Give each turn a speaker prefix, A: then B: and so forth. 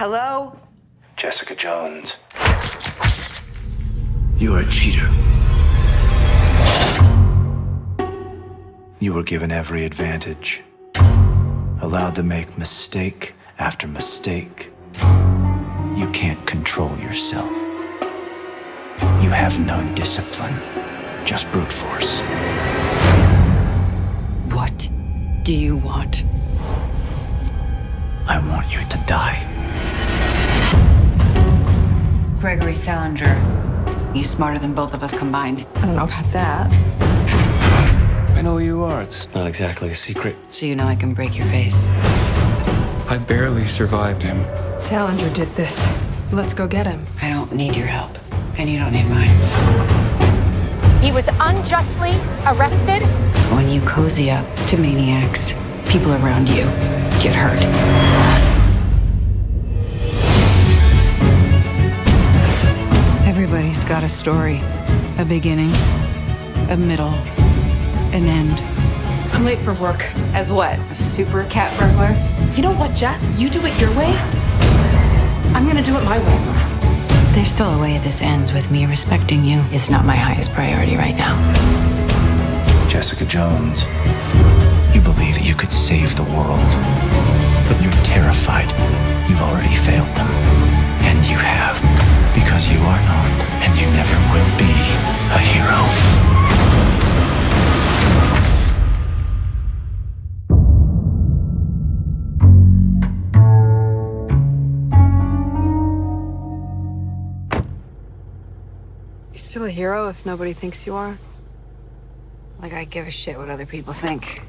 A: Hello?
B: Jessica Jones. You are a cheater. You were given every advantage, allowed to make mistake after mistake. You can't control yourself. You have no discipline, just brute force.
A: What do you want?
B: I want you to die.
A: Gregory Salinger. He's smarter than both of us combined.
C: I don't know about that.
D: I know who you are. It's not exactly a secret.
A: So you know I can break your face.
D: I barely survived him.
C: Salinger did this. Let's go get him.
A: I don't need your help, and you don't need mine.
E: He was unjustly arrested.
A: When you cozy up to maniacs, people around you get hurt. Got a story. A beginning, a middle, an end.
C: I'm late for work. As what?
A: A super cat burglar?
C: You know what, Jess? You do it your way. I'm gonna do it my way.
A: There's still a way this ends with me respecting you. It's not my highest priority right now.
B: Jessica Jones. You are not, and you never will be, a hero.
C: Still a hero if nobody thinks you are.
A: Like I give a shit what other people think.